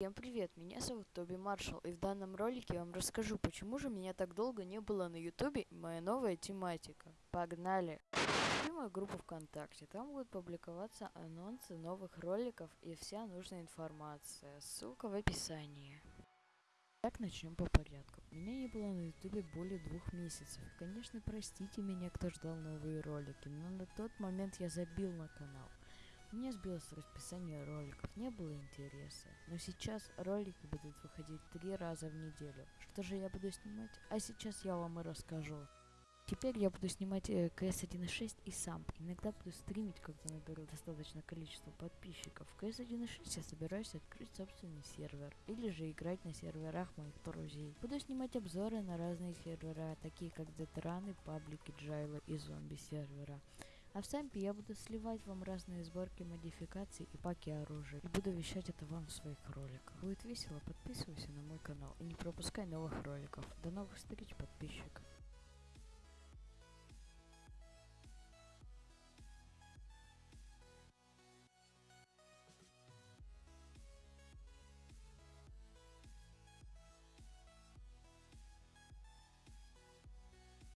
Всем привет, меня зовут Тоби Маршалл, и в данном ролике я вам расскажу, почему же меня так долго не было на ютубе и моя новая тематика. Погнали! Ищи мою группу ВКонтакте, там будут публиковаться анонсы новых роликов и вся нужная информация, ссылка в описании. Так, начнем по порядку. Меня не было на ютубе более двух месяцев. Конечно, простите меня, кто ждал новые ролики, но на тот момент я забил на канал. Мне сбилось расписание роликов, не было интереса. Но сейчас ролики будут выходить три раза в неделю. Что же я буду снимать? А сейчас я вам и расскажу. Теперь я буду снимать э, CS 1.6 и сам. Иногда буду стримить, когда наберу достаточное количество подписчиков. В CS 1.6 я собираюсь открыть собственный сервер. Или же играть на серверах моих друзей. Буду снимать обзоры на разные сервера, такие как Детраны, Паблики, Джайла и Зомби сервера. А в Сампе я буду сливать вам разные сборки модификаций и паки оружия. И буду вещать это вам в своих роликах. Будет весело, подписывайся на мой канал и не пропускай новых роликов. До новых встреч, подписчик.